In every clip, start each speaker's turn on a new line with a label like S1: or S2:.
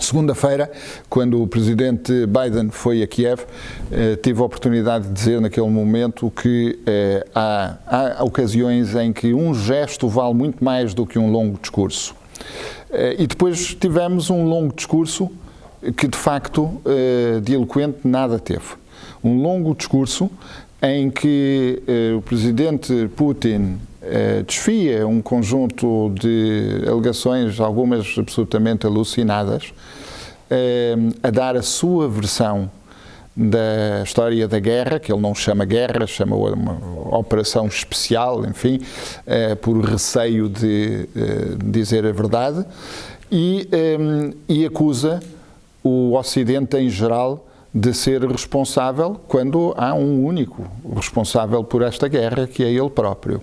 S1: Segunda-feira, quando o presidente Biden foi a Kiev, eh, tive a oportunidade de dizer naquele momento que eh, há, há, ocasiões em que um gesto vale muito mais do que um longo discurso. Eh, e depois tivemos um longo discurso que, de facto, eh, de eloquente nada teve. Um longo discurso em que eh, o presidente Putin eh, desfia um conjunto de alegações, algumas absolutamente alucinadas, eh, a dar a sua versão da história da guerra, que ele não chama guerra, chama uma operação especial, enfim, eh, por receio de dizer a verdade, e, e acusa o Ocidente em geral de ser responsável quando há um único responsável por esta guerra, que é ele próprio.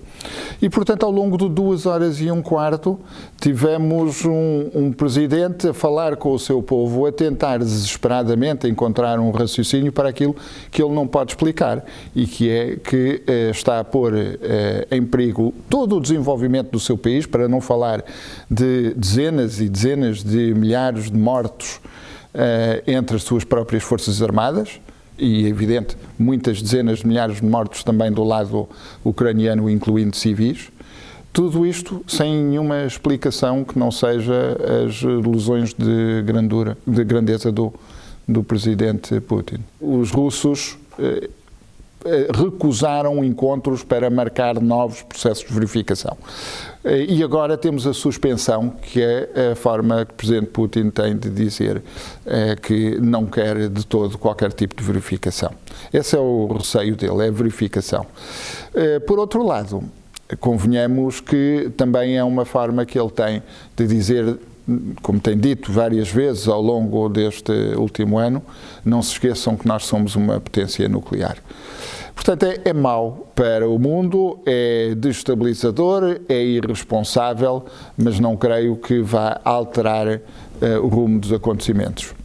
S1: E, portanto, ao longo de duas horas e um quarto, tivemos um, um presidente a falar com o seu povo, a tentar desesperadamente encontrar um raciocínio para aquilo que ele não pode explicar e que é que eh, está a pôr eh, em perigo todo o desenvolvimento do seu país, para não falar de dezenas e dezenas de milhares de mortos entre as suas próprias Forças Armadas, e evidente, muitas dezenas de milhares de mortos também do lado ucraniano, incluindo civis. Tudo isto sem nenhuma explicação que não seja as lesões de grandura, de grandeza do, do presidente Putin. Os russos eh, eh, recusaram encontros para marcar novos processos de verificação. Eh, e agora temos a suspensão, que é a forma que o Presidente Putin tem de dizer é, que não quer de todo qualquer tipo de verificação. Esse é o receio dele, é a verificação. Por outro lado, convenhamos que também é uma forma que ele tem de dizer como tem dito várias vezes ao longo deste último ano, não se esqueçam que nós somos uma potência nuclear. Portanto, é, é mau para o mundo, é destabilizador, é irresponsável, mas não creio que vá alterar uh, o rumo dos acontecimentos.